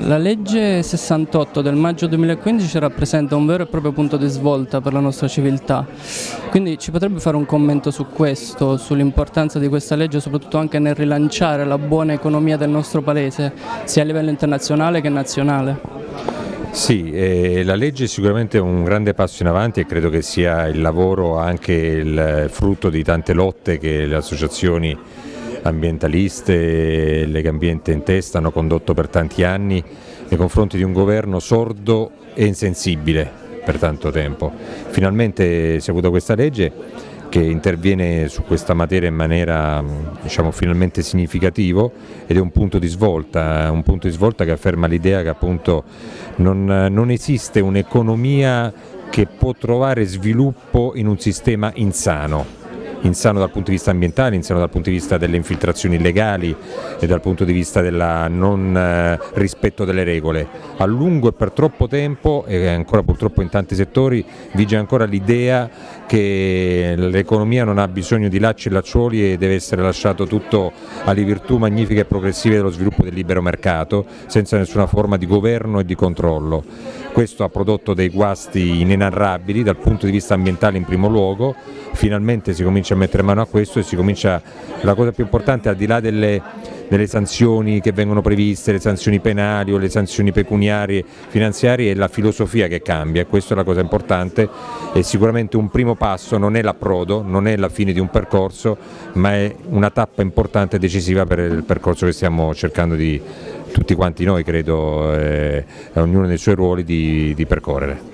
La legge 68 del maggio 2015 rappresenta un vero e proprio punto di svolta per la nostra civiltà, quindi ci potrebbe fare un commento su questo, sull'importanza di questa legge, soprattutto anche nel rilanciare la buona economia del nostro paese, sia a livello internazionale che nazionale? Sì, eh, la legge è sicuramente un grande passo in avanti e credo che sia il lavoro anche il frutto di tante lotte che le associazioni ambientaliste, Lega Ambiente in testa hanno condotto per tanti anni nei confronti di un governo sordo e insensibile per tanto tempo. Finalmente si è avuta questa legge che interviene su questa materia in maniera diciamo, finalmente significativo ed è un punto di svolta, un punto di svolta che afferma l'idea che appunto non, non esiste un'economia che può trovare sviluppo in un sistema insano insano dal punto di vista ambientale, insano dal punto di vista delle infiltrazioni illegali e dal punto di vista del non eh, rispetto delle regole. A lungo e per troppo tempo, e ancora purtroppo in tanti settori, vige ancora l'idea che l'economia non ha bisogno di lacci e lacciuoli e deve essere lasciato tutto alle virtù magnifiche e progressive dello sviluppo del libero mercato, senza nessuna forma di governo e di controllo. Questo ha prodotto dei guasti inenarrabili dal punto di vista ambientale in primo luogo, finalmente si comincia a mettere mano a questo e si comincia, la cosa più importante al di là delle, delle sanzioni che vengono previste, le sanzioni penali o le sanzioni pecuniarie, finanziarie, è la filosofia che cambia questa è la cosa importante. E sicuramente un primo passo non è l'approdo, non è la fine di un percorso, ma è una tappa importante e decisiva per il percorso che stiamo cercando di tutti quanti noi credo, eh, ognuno nei suoi ruoli di, di percorrere.